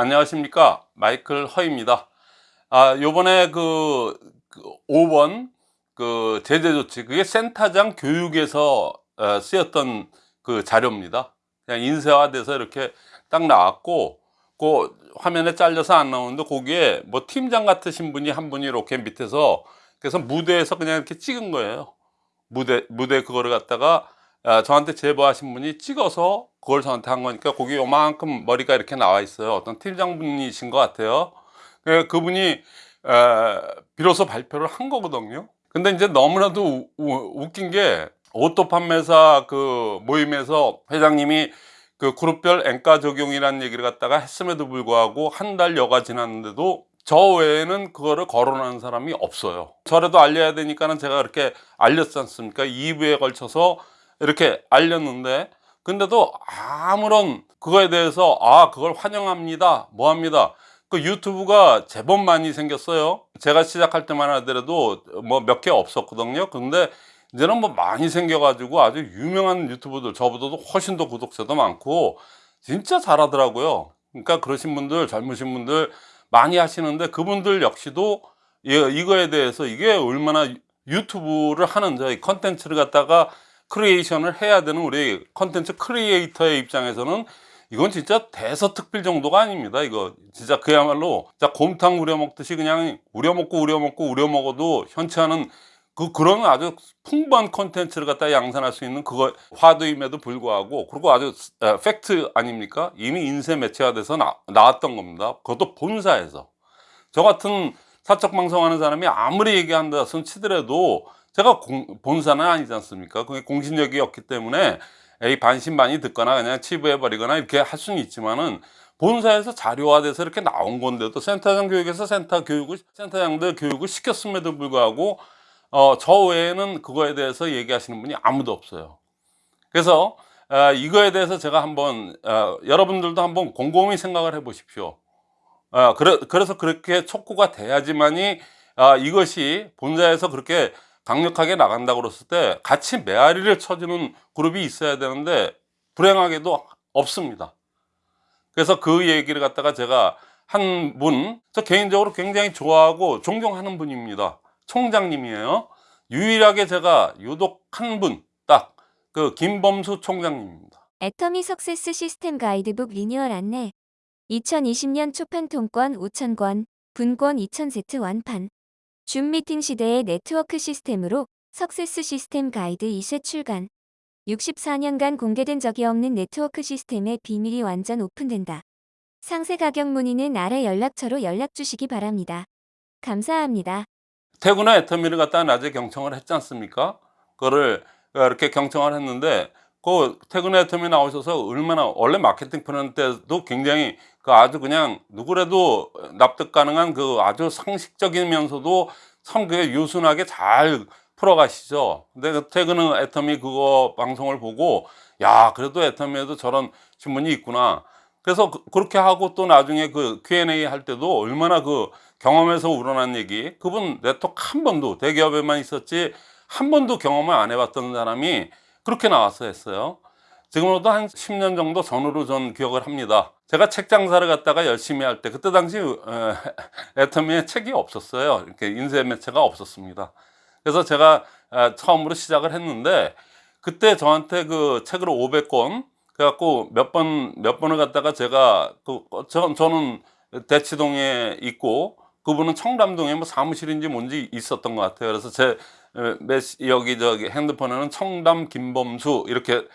안녕하십니까? 마이클 허입니다. 아 요번에 그, 그 5번 그 제재 조치 그게 센터장 교육에서 어, 쓰였던 그 자료입니다. 그냥 인쇄화돼서 이렇게 딱 나왔고 그 화면에 잘려서 안 나오는데 거기에 뭐 팀장 같으신 분이 한 분이 이렇게 밑에서 그래서 무대에서 그냥 이렇게 찍은 거예요. 무대 무대 그거를 갖다가 아, 저한테 제보하신 분이 찍어서 그걸 저한테 한 거니까 거기 요만큼 머리가 이렇게 나와 있어요. 어떤 팀장분이신 것 같아요. 그 그분이 비로소 발표를 한 거거든요. 근데 이제 너무나도 우, 웃긴 게 오토 판매사 그 모임에서 회장님이 그 그룹별 N가 적용이라는 얘기를 갖다가 했음에도 불구하고 한 달 여가 지났는데도 저 외에는 그거를 거론하는 사람이 없어요. 저라도 알려야 되니까는 제가 이렇게 알렸지 않습니까? 2부에 걸쳐서 이렇게 알렸는데 근데도 아무런 그거에 대해서 아 그걸 환영합니다 뭐합니다. 그 유튜브가 제법 많이 생겼어요. 제가 시작할 때만 하더라도 뭐 몇 개 없었거든요. 근데 이제는 뭐 많이 생겨 가지고 아주 유명한 유튜브들 저보다도 훨씬 더 구독자도 많고 진짜 잘하더라고요. 그러니까 그러신 분들 젊으신 분들 많이 하시는데 그분들 역시도 이거에 대해서 이게 얼마나 유튜브를 하는 저희 컨텐츠를 갖다가 creation을 해야 되는 우리 컨텐츠 크리에이터의 입장에서는 이건 진짜 대서특필 정도가 아닙니다 이거. 진짜 그야말로 진짜 곰탕 우려 먹듯이 그냥 우려 먹고 우려 먹고 우려 먹어도 현치 않은 그 그런 아주 풍부한 컨텐츠를 갖다 양산할 수 있는 그거 화두임에도 불구하고 그리고 아주 팩트 아닙니까? 이미 인쇄 매체화 돼서 나, 나왔던 겁니다. 그것도 본사에서. 저 같은 사적 방송하는 사람이 아무리 얘기한다 손 치더라도 제가 공, 본사는 아니지 않습니까? 그게 공신력이 없기 때문에 에이 반신반의 듣거나 그냥 치부해 버리거나 이렇게 할 수는 있지만은 본사에서 자료화돼서 이렇게 나온 건데도 센터장 교육에서 센터 교육을 센터장들 교육을 시켰음에도 불구하고 어, 저 외에는 그거에 대해서 얘기하시는 분이 아무도 없어요. 그래서 어, 이거에 대해서 제가 한번 어, 여러분들도 한번 곰곰이 생각을 해 보십시오. 어, 그래, 그래서 그렇게 촉구가 돼야지만이 아, 이것이 본사에서 그렇게 강력하게 나간다고 그랬을 때 같이 메아리를 쳐주는 그룹이 있어야 되는데 불행하게도 없습니다. 그래서 그 얘기를 갖다가 제가 한 분 저 개인적으로 굉장히 좋아하고 존경하는 분입니다. 총장님이에요. 유일하게 제가 유독 한 분 딱 그 김범수 총장님입니다. 애터미 석세스 시스템 가이드북 리뉴얼 안내 2020년 초판 통권 5,000권, 분권 2,000세트 완판 줌 미팅 시대의 네트워크 시스템으로 success 시스템 가이드 2세 출간 64년간 공개된 적이 없는 네트워크 시스템의 비밀이 완전 오픈된다. 상세 가격 문의는 아래 연락처로 연락 주시기 바랍니다. 감사합니다. 태근의 애터미를 갖다 낮에 경청을 했지 않습니까? 그거를 이렇게 경청을 했는데 그 태근의 애터미 나오셔서 얼마나 원래 마케팅 푸는 때도 굉장히 그 아주 그냥 누구라도 납득 가능한 그 아주 상식적이면서도 참 그게 유순하게 잘 풀어가시죠. 근데 그 태근의 애터미 그거 방송을 보고 야 그래도 애터미에도 저런 신문이 있구나. 그래서 그, 렇게 하고 또 나중에 그 Q&A 할 때도 얼마나 그 경험에서 우러난 얘기. 그분 네트워크 한 번도 대기업에만 있었지 한 번도 경험을 안 해봤던 사람이 그렇게 나와서 했어요. 지금으로도 한 10년 정도 전후로 전 기억을 합니다. 제가 책 장사를 갖다가 열심히 할 때 그때 당시 애터미에 책이 없었어요. 이렇게 인쇄 매체가 없었습니다. 그래서 제가 처음으로 시작을 했는데 그때 저한테 그 책을 500권 그래갖고 몇 번 몇 번을 갖다가 제가 그 저, 저는 대치동에 있고 그분은 청담동에 뭐 사무실인지 뭔지 있었던 것 같아요. 그래서 제 여기 저기 핸드폰에는 청담 김범수 이렇게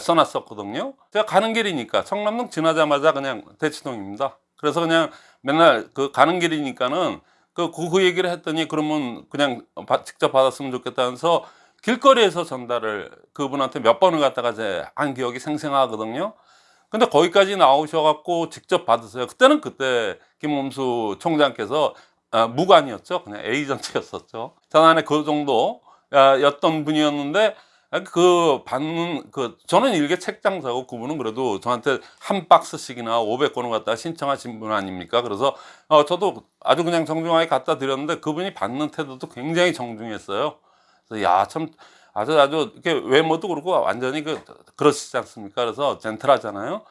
써놨었거든요. 제가 가는 길이니까 청담동 지나자마자 그냥 대치동입니다. 그래서 그냥 맨날 그 가는 길이니까는 그, 그, 그 얘기를 했더니 그러면 그냥 직접 받았으면 좋겠다면서 길거리에서 전달을 그분한테 몇 번을 갖다가 제 한 기억이 생생하거든요. 근데 거기까지 나오셔갖고 직접 받으세요. 그때는 그때 김범수 총장께서 아, 무관이었죠. 그냥 에이전트였었죠. 전안에 그 정도 였던 분이었는데 그 받는 그 저는 일개 책장사고 그분은 그래도 저한테 한 박스씩이나 500권을 갖다 신청하신 분 아닙니까? 그래서 어 저도 아주 그냥 정중하게 갖다 드렸는데 그분이 받는 태도도 굉장히 정중했어요. 그래서 야 참 아주 아주 이렇게 외모도 그렇고 완전히 그 그러시지 않습니까? 그래서 젠틀하잖아요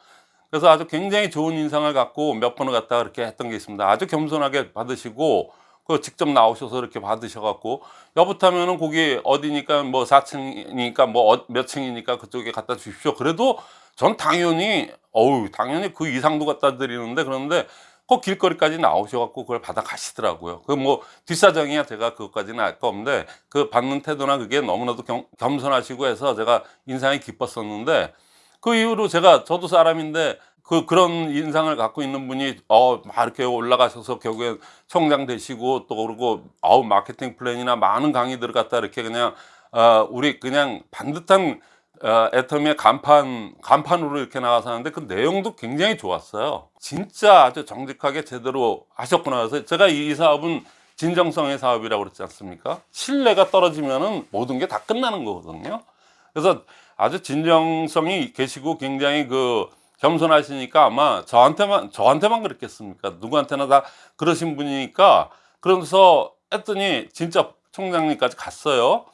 그래서 아주 굉장히 좋은 인상을 갖고 몇 번을 갖다가 이렇게 했던 게 있습니다. 아주 겸손하게 받으시고 그 직접 나오셔서 이렇게 받으셔갖고 여부타면은 거기 어디니까 뭐 4층이니까 뭐 몇 층이니까 그쪽에 갖다 주십시오. 그래도 전 당연히 어우 당연히 그 이상도 갖다 드리는데 그런데 그 길거리까지 나오셔갖고 그걸 받아 가시더라고요. 그 뭐 뒷사정이야 제가 그것까지는 알 거 없는데 그 받는 태도나 그게 너무나도 겸, 겸손하시고 해서 제가 인상이 깊었었는데 그 이후로 제가 저도 사람인데 그 그런 인상을 갖고 있는 분이 어막 이렇게 올라가셔서 결국에 총장 되시고 또 그러고 아우 마케팅 플랜이나 많은 강의들을 갖다 이렇게 그냥 어 우리 그냥 반듯한 어, 애터미의 간판 간판으로 이렇게 나가서 하는데 그 내용도 굉장히 좋았어요. 진짜 아주 정직하게 제대로 하셨구나 해서 제가 이 사업은 진정성의 사업이라고 그랬지 않습니까? 신뢰가 떨어지면은 모든 게 다 끝나는 거거든요. 그래서 아주 진정성이 계시고 굉장히 그 겸손하시니까 아마 저한테만 저한테만 그랬겠습니까? 누구한테나 다 그러신 분이니까 그러면서 했더니 진짜 총장님까지 갔어요.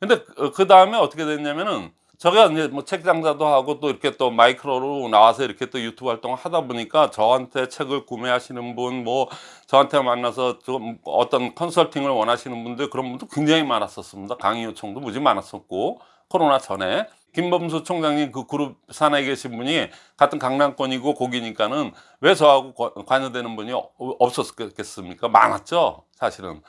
근데 그 다음에 어떻게 됐냐면은 제가 이제 뭐 책 장사도 하고 또 이렇게 또 마이크로로 나와서 이렇게 또 유튜브 활동을 하다 보니까 저한테 책을 구매하시는 분 뭐 저한테 만나서 좀 어떤 컨설팅을 원하시는 분들 그런 분도 굉장히 많았었습니다. 강의 요청도 무지 많았었고 코로나 전에 김범수 총장님 그 그룹 산하에 계신 분이 같은 강남권이고 거기니까는 왜 저하고 거- 관여되는 분이 어- 없었겠습니까? 많았죠, 사실은.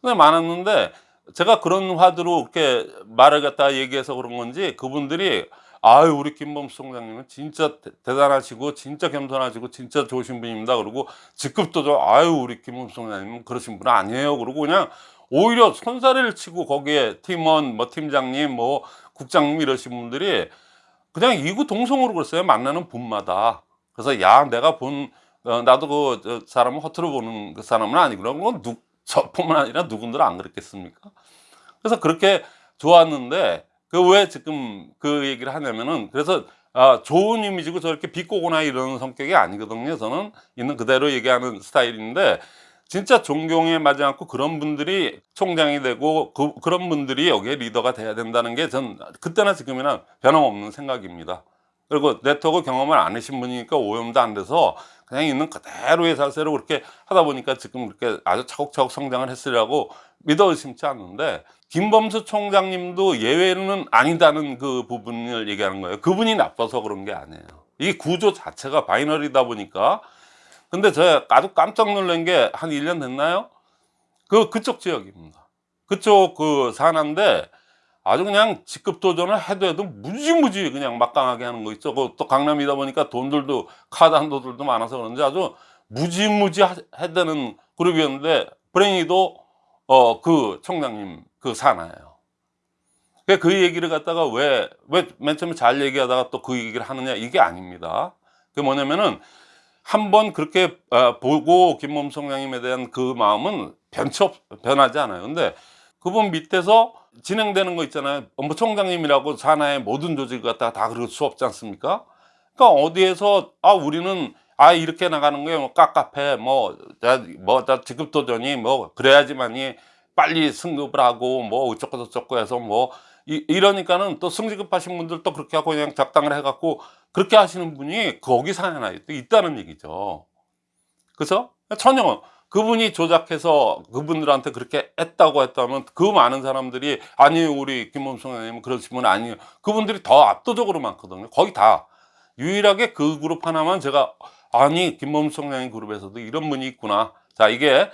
근데 많았는데 제가 그런 화두로 이렇게 말을 갖다 얘기해서 그런 건지 그분들이 아유 우리 김범수 총장님은 진짜 대- 대단하시고 진짜 겸손하시고 진짜 좋으신 분입니다. 그리고 직급도 좀 아유 우리 김범수 총장님은 그러신 분 아니에요. 그러고 그냥 오히려 손사래를 치고 거기에 팀원 뭐 팀장님 뭐 국장님 이러신 분들이 그냥 이구 동성으로 그랬어요. 만나는 분마다. 그래서 야 내가 본 어, 나도 그 저, 사람을 허투루 보는 그 사람은 아니구나. 그건 누, 저뿐만 아니라 누군들 안 그랬겠습니까? 그래서 그렇게 좋았는데 그 왜 지금 그 얘기를 하냐면은 그래서 아, 좋은 이미지고 저렇게 비꼬거나 이러는 성격이 아니거든요. 저는 있는 그대로 얘기하는 스타일인데 진짜 존경에 맞지 않고 그런 분들이 총장이 되고 그, 그런 분들이 여기에 리더가 돼야 된다는 게 전 그때나 지금이나 변함없는 생각입니다. 그리고 네트워크 경험을 안 하신 분이니까 오염도 안 돼서 그냥 있는 그대로의 자세로 그렇게 하다 보니까 지금 그렇게 아주 차곡차곡 성장을 했으리라고 믿어 의심치 않는데 김범수 총장님도 예외는 아니다는 그 부분을 얘기하는 거예요. 그분이 나빠서 그런 게 아니에요. 이 구조 자체가 바이너리다 보니까 근데 제가 아주 깜짝 놀란 게 한 1년 됐나요? 그 그쪽 지역입니다. 그쪽 그 산하인데 아주 그냥 직급 도전을 해도 해도 무지무지 그냥 막강하게 하는 거 있죠. 그또 강남이다 보니까 돈들도 카드 한도들도 많아서 그런지 아주 무지무지 하- 해대는 그룹이었는데 브레인이도 어 그 총장님 그 산하예요. 그- 그 얘기를 갖다가 왜 왜 맨 처음에 잘 얘기하다가 또 그 얘기를 하느냐 이게 아닙니다. 그게 뭐냐면은 한번 그렇게 어, 보고 김범 총장님에 대한 그 마음은 변치 없, 변하지 않아요. 근데 그분 밑에서 진행되는 거 있잖아요. 업무총장님이라고 산하의 모든 조직을 갖다가 다 그럴 수 없지 않습니까? 그러니까 어디에서 아 우리는 아 이렇게 나가는 거예요. 뭐 깝깝해. 뭐뭐다 직급 도전이 뭐 그래야지만이 빨리 승급을 하고 뭐 어쩌고 저쩌고 해서 뭐 이, 이러니까는 또 승진급하신 분들 또 그렇게 하고 그냥 작당을 해갖고 그렇게 하시는 분이 거기 산하에 또 있다는 얘기죠. 그래서 전혀 그분이 조작해서 그분들한테 그렇게 했다고 했다면 그 많은 사람들이 아니요 우리 김범수 의원님은 그러신 분 아니에요. 그분들이 더 압도적으로 많거든요. 거의 다 유일하게 그 그룹 하나만 제가 아니 김범수 총장님 그룹에서도 이런 분이 있구나. 자 이게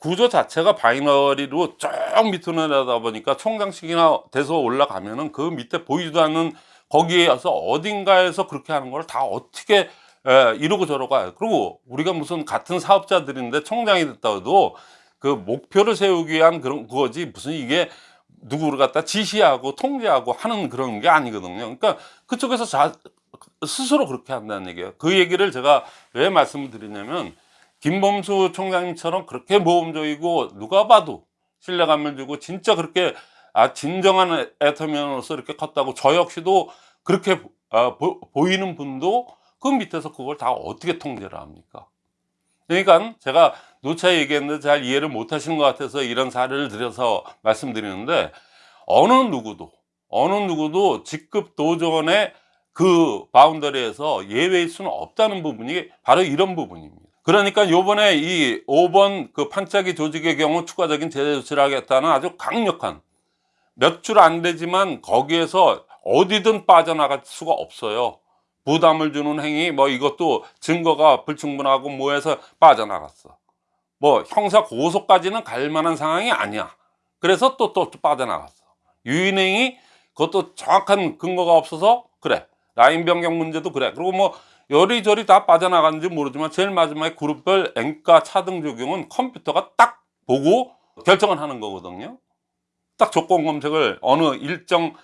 구조 자체가 binary로 쭉 밑으로 내려다 보니까 총장식이나 돼서 올라가면은 그 밑에 보이지도 않는 거기에서 어딘가에서 그렇게 하는 걸 다 어떻게 에, 이러고 저러고 해요. 그리고 우리가 무슨 같은 사업자들인데 총장이 됐다 해도 그 목표를 세우기 위한 그런 그거지 무슨 이게 누구를 갖다 지시하고 통제하고 하는 그런 게 아니거든요. 그러니까 그쪽에서 자, 스스로 그렇게 한다는 얘기예요. 그 얘기를 제가 왜 말씀을 드리냐면 김범수 총장님처럼 그렇게 모험적이고 누가 봐도 신뢰감을 주고 진짜 그렇게 아 진정한 애터미언으로서 이렇게 컸다고 저 역시도 그렇게 아, 보, 보이는 분도 그 밑에서 그걸 다 어떻게 통제를 합니까? 그러니까 제가 누차 얘기했는데 잘 이해를 못 하시는 것 같아서 이런 사례를 들여서 말씀드리는데 어느 누구도 어느 누구도 직급 도전에 그 바운더리에서 예외일 수는 없다는 부분이 바로 이런 부분입니다. 그러니까 요번에 이 5번 그 판짜기 조직의 경우 추가적인 제재 조치를 하겠다는 아주 강력한 몇 줄 안 되지만 거기에서 어디든 빠져나갈 수가 없어요. 부담을 주는 행위 뭐 이것도 증거가 불충분하고 뭐 해서 빠져나갔어. 뭐 형사 고소까지는 갈 만한 상황이 아니야. 그래서 또 또 빠져나갔어. 유인행위 그것도 정확한 근거가 없어서 그래. 라인 변경 문제도 그래. 그리고 뭐 요리조리 다 빠져나갔는지 모르지만 제일 마지막에 그룹별 앵가 차등 적용은 컴퓨터가 딱 보고 결정을 하는 거거든요. 딱 조건 검색을 어느 일정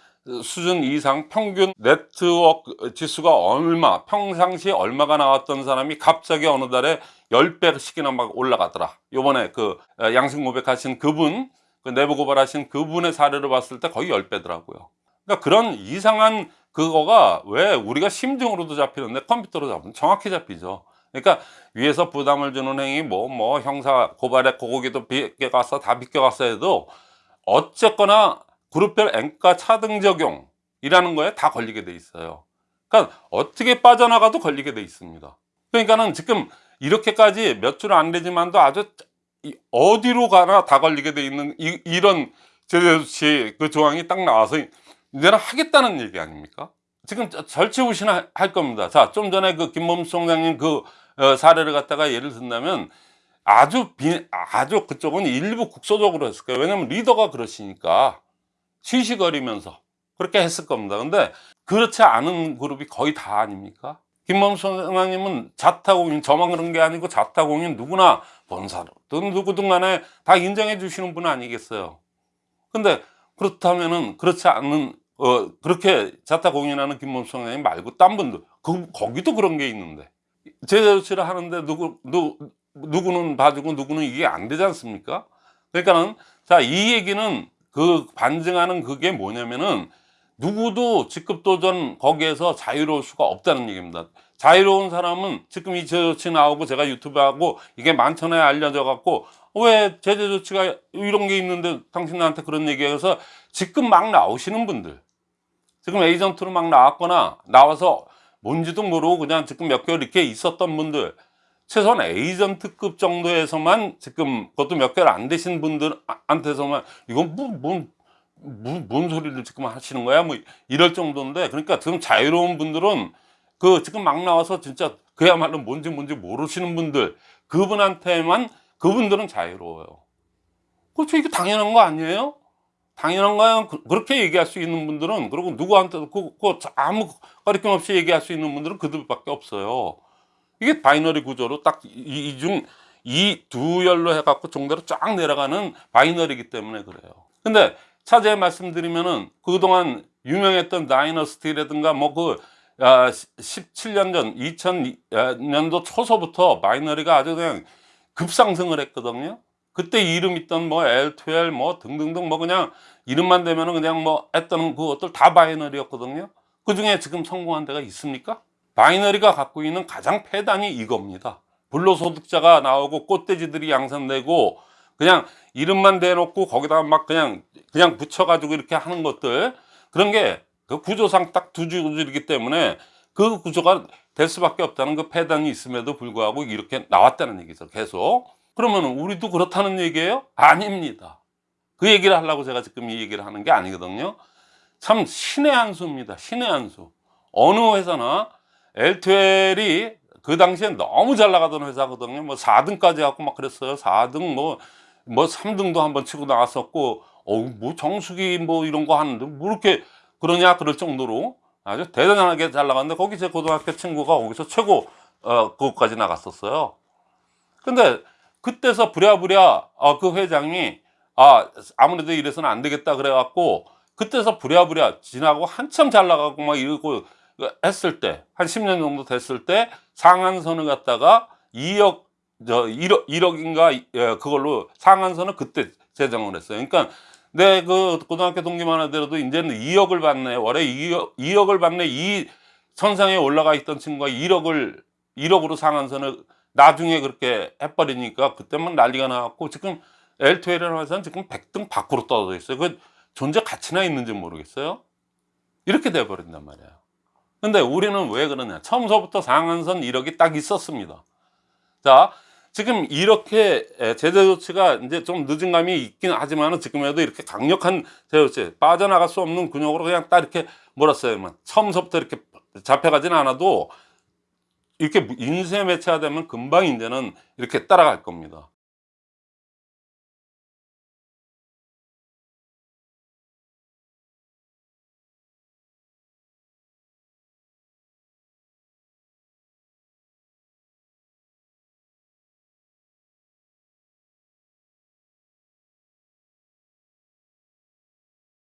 수준 이상 평균 네트워크 지수가 얼마 평상시에 얼마가 나왔던 사람이 갑자기 어느 달에 10배씩이나 막 올라가더라 요번에 그 양심 고백하신 그분 그 내부 고발하신 그분의 사례를 봤을 때 거의 10배더라고요 그러니까 그런 이상한 그거가 왜 우리가 심증으로도 잡히는데 컴퓨터로 잡으면 정확히 잡히죠 그러니까 위에서 부담을 주는 행위 뭐뭐 형사 고발에 고기도 비껴갔어 다 비껴갔어 해도 어쨌거나 그룹별 앵가 차등 적용이라는 거에 다 걸리게 돼 있어요. 그러니까 어떻게 빠져나가도 걸리게 돼 있습니다. 그러니까는 지금 이렇게까지 몇 줄 안 되지만도 아주 이- 어디로 가나 다 걸리게 돼 있는 이, 런 제재조치 그 조항이 딱 나와서 이제는 하겠다는 얘기 아닙니까? 지금 저- 절치부심할 할 겁니다. 자, 좀 전에 그 김범수 총장님 그 어, 사례를 갖다가 예를 든다면 아주 비, 아주 그쪽은 일부 국소적으로 했을 거예요. 왜냐면 리더가 그러시니까 시시거리면서 그렇게 했을 겁니다. 근데 그렇지 않은 그룹이 거의 다 아닙니까? 김범수 선생님은 자타공인 저만 그런 게 아니고 자타공인 누구나 본사든 누구든 간에 다 인정해 주시는 분 아니겠어요. 근데 그렇다면은 그렇지 않은 어 그렇게 자타 공인하는 김범수 선생님 말고 딴 분들 그 거기도 그런 게 있는데 제재 조치를 하는데 누구 누 누구는 봐주고 누구는 이게 안 되지 않습니까? 그러니까는 자 이 얘기는 그 반증하는 그게 뭐냐면은 누구도 직급 도전 거기에서 자유로울 수가 없다는 얘기입니다. 자유로운 사람은 지금 이 제재 조치 나오고 제가 유튜브 하고 이게 만천하에 알려져 갖고 왜 제재 조치가 이런 게 있는데 당신한테 그런 얘기해서 지금 막 나오시는 분들. 지금 에이전트로 막 나왔거나 나와서 뭔지도 모르고 그냥 지금 몇 개월 이렇게 있었던 분들. 최소한 에이전트급 정도에서만 지금 그것도 몇 개월 안 되신 분들한테서만 이건 뭐, 뭔, 뭔, 뭔 소리를 지금 하시는 거야? 뭐 이럴 정도인데 그러니까 지금 자유로운 분들은 그 지금 막 나와서 진짜 그야말로 뭔지 뭔지 모르시는 분들. 그분한테만 그분들은 자유로워요 그렇죠 이게 당연한 거 아니에요? 당연한 거야 그- 그렇게 얘기할 수 있는 분들은 그리고 누구한테도 그, 그 아무 가리낌 없이 얘기할 수 있는 분들은 그들밖에 없어요 이게 binary 구조로 딱 이중 이 두 열로 해갖고 종대로 쫙 내려가는 binary이기 때문에 그래요. 근데 차제에 말씀드리면은 그동안 유명했던 다이너스티라든가 뭐그 아, 17년 전 2000년도 초서부터 binary가 아주 그냥 급상승을 했거든요. 그때 이름 있던 뭐 L2L 뭐 등등등 뭐 그냥 이름만 되면은 그냥 뭐 했던 그것들 다 binary였거든요. 그 중에 지금 성공한 데가 있습니까? binary가 갖고 있는 가장 폐단이 이겁니다. 불로소득자가 나오고 꽃돼지들이 양산되고 그냥 이름만 대놓고 거기다가 막 그냥 그냥 붙여가지고 이렇게 하는 것들 그런 게 그 구조상 딱 두 줄이기 때문에 그 구조가 될 수밖에 없다는 그 폐단이 있음에도 불구하고 이렇게 나왔다는 얘기죠. 계속. 그러면 우리도 그렇다는 얘기예요? 아닙니다. 그 얘기를 하려고 제가 지금 이 얘기를 하는 게 아니거든요. 참 신의 한 수입니다. 신의 한 수. 어느 회사나 엘트웰이 그 당시에 너무 잘 나가던 회사거든요. 뭐 4등까지 갖고 막 그랬어요. 4등 뭐, 뭐 3등도 한번 치고 나왔었고, 어, 뭐 정수기 뭐 이런 거 하는데 뭐 이렇게 그러냐 그럴 정도로 아주 대단하게 잘 나갔는데 거기 제 고등학교 친구가 거기서 최고, 어, 그것까지 나갔었어요. 근데 그때서 부랴부랴 어, 그 회장이 아 아무래도 이래서는 안 되겠다 그래 갖고 그때서 부랴부랴 지나고 한참 잘 나가고 막 이러고 했을 때 한 10년 정도 됐을 때 상한선을 갖다가 2억 저 1억 1억인가 예, 그걸로 상한선을 그때 제정을 했어요. 그러니까 내 그 고등학교 동기만 하더라도 이제는 2억을 받네. 월에 2억 2억을 받네. 이 선상에 올라가 있던 친구가 1억을 1억으로 상한선을 나중에 그렇게 해버리니까 그때만 난리가 나갖고 지금 L2L이라는 회사는 지금 100등 밖으로 떨어져 있어요. 그 존재 가치나 있는지 모르겠어요. 이렇게 돼버린단 말이에요. 근데 우리는 왜 그러냐 처음서부터 상한선 이력이 딱 있었습니다 자 지금 이렇게 에, 제재 조치가 이제 좀 늦은 감이 있긴 하지만 지금에도 이렇게 강력한 제재 조치 빠져나갈 수 없는 근육으로 그냥 딱 이렇게 몰았어요 처음서부터 이렇게 잡혀가진 않아도 이렇게 인쇄 매체가 되면 금방 이제는 이렇게 따라갈 겁니다